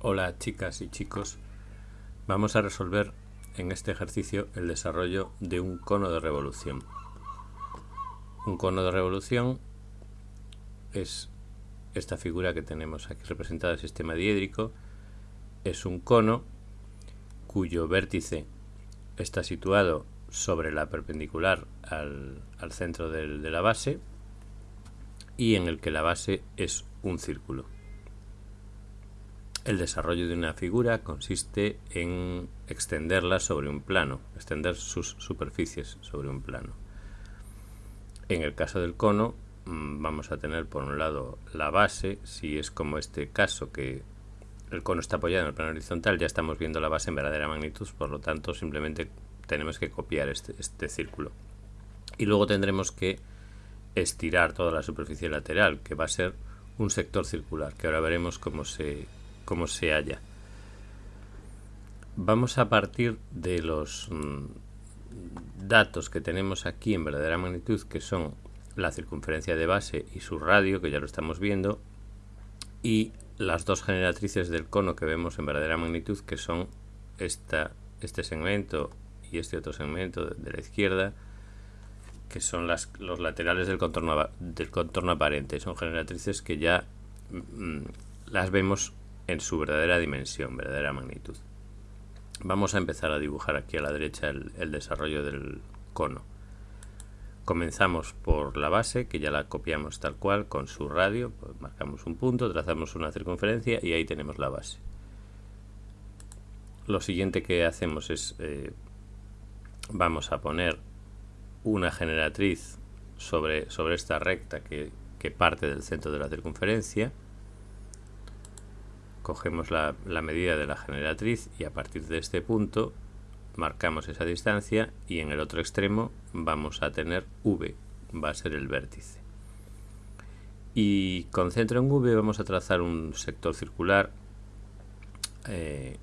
Hola chicas y chicos, vamos a resolver en este ejercicio el desarrollo de un cono de revolución. Un cono de revolución es esta figura que tenemos aquí representada el sistema diédrico, es un cono cuyo vértice está situado sobre la perpendicular al, centro de la base y en el que la base es un círculo. El desarrollo de una figura consiste en extenderla sobre un plano, extender sus superficies sobre un plano. En el caso del cono mm, vamos a tener por un lado la base, si es como este caso que el cono está apoyado en el plano horizontal, ya estamos viendo la base en verdadera magnitud, por lo tanto simplemente tenemos que copiar este, este círculo. Y luego tendremos que estirar toda la superficie lateral, que va a ser un sector circular, que ahora veremos cómo se, cómo se halla. Vamos a partir de los mm, datos que tenemos aquí en verdadera magnitud, que son la circunferencia de base y su radio, que ya lo estamos viendo, y las dos generatrices del cono que vemos en verdadera magnitud, que son esta, este segmento y este otro segmento de la izquierda, que son los laterales del contorno, del contorno aparente. Son generatrices que ya mm, las vemos en su verdadera dimensión, verdadera magnitud. Vamos a empezar a dibujar aquí a la derecha el, desarrollo del cono. Comenzamos por la base, que ya la copiamos tal cual, con su radio, pues marcamos un punto, trazamos una circunferencia y ahí tenemos la base. Lo siguiente que hacemos es, eh, vamos a poner una generatriz sobre, sobre esta recta que, que parte del centro de la circunferencia, cogemos la, medida de la generatriz y a partir de este punto marcamos esa distancia y en el otro extremo vamos a tener V, va a ser el vértice. Y con centro en V vamos a trazar un sector circular eh,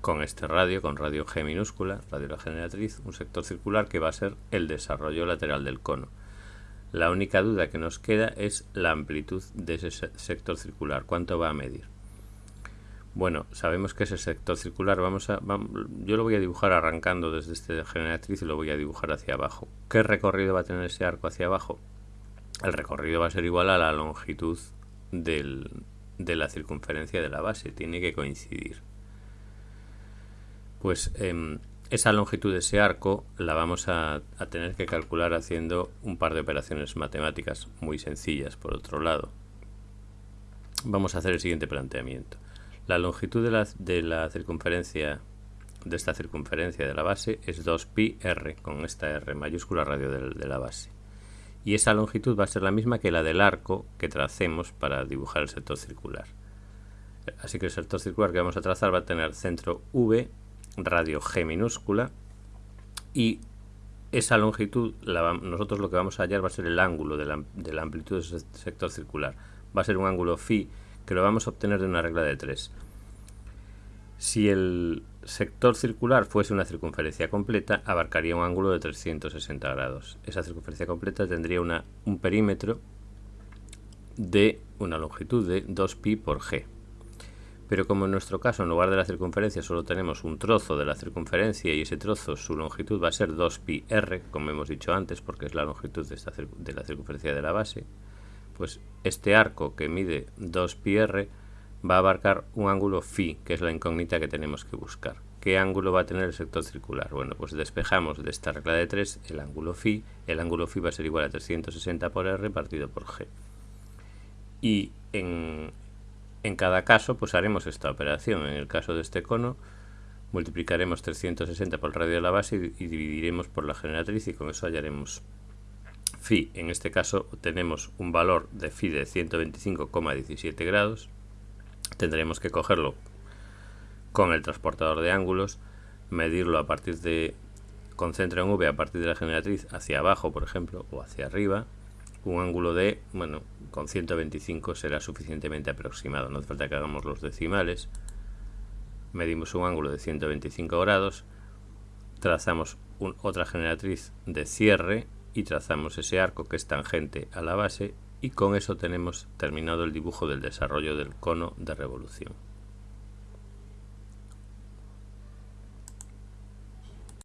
con este radio, con radio G minúscula, radio la generatriz, un sector circular que va a ser el desarrollo lateral del cono. La única duda que nos queda es la amplitud de ese sector circular, cuánto va a medir. Bueno, sabemos que ese sector circular, vamos a, yo lo voy a dibujar arrancando desde este generatriz y lo voy a dibujar hacia abajo. ¿Qué recorrido va a tener ese arco hacia abajo? El recorrido va a ser igual a la longitud de la circunferencia de la base, tiene que coincidir. Pues em, esa longitud de ese arco la vamos a, tener que calcular haciendo un par de operaciones matemáticas muy sencillas por otro lado. Vamos a hacer el siguiente planteamiento. La longitud de la, de la circunferencia de esta circunferencia de la base es 2pi r con esta r mayúscula radio de, de la base. Y esa longitud va a ser la misma que la del arco que tracemos para dibujar el sector circular. Así que el sector circular que vamos a trazar va a tener centro v radio G minúscula y esa longitud, nosotros lo que vamos a hallar va a ser el ángulo de la, amplitud de ese sector circular. Va a ser un ángulo phi que lo vamos a obtener de una regla de 3. Si el sector circular fuese una circunferencia completa, abarcaría un ángulo de 360 grados. Esa circunferencia completa tendría una, un perímetro de una longitud de 2pi por g pero como en nuestro caso en lugar de la circunferencia solo tenemos un trozo de la circunferencia y ese trozo su longitud va a ser 2pi r, como hemos dicho antes, porque es la longitud de, esta, de la circunferencia de la base, pues este arco que mide 2pi r va a abarcar un ángulo phi, que es la incógnita que tenemos que buscar. ¿Qué ángulo va a tener el sector circular? Bueno, pues despejamos de esta regla de 3 el ángulo phi. El ángulo phi va a ser igual a 360 por r partido por g. Y en, en cada caso, pues haremos esta operación. En el caso de este cono, multiplicaremos 360 por el radio de la base y, dividiremos por la generatriz y con eso hallaremos phi. En este caso tenemos un valor de phi de 125,17 grados. Tendremos que cogerlo con el transportador de ángulos, medirlo a partir de con centro en V a partir de la generatriz hacia abajo, por ejemplo, o hacia arriba, un ángulo de, bueno, con 125 será suficientemente aproximado, no hace falta que hagamos los decimales. Medimos un ángulo de 125 grados, trazamos otra generatriz de cierre y trazamos ese arco que es tangente a la base y con eso tenemos terminado el dibujo del desarrollo del cono de revolución.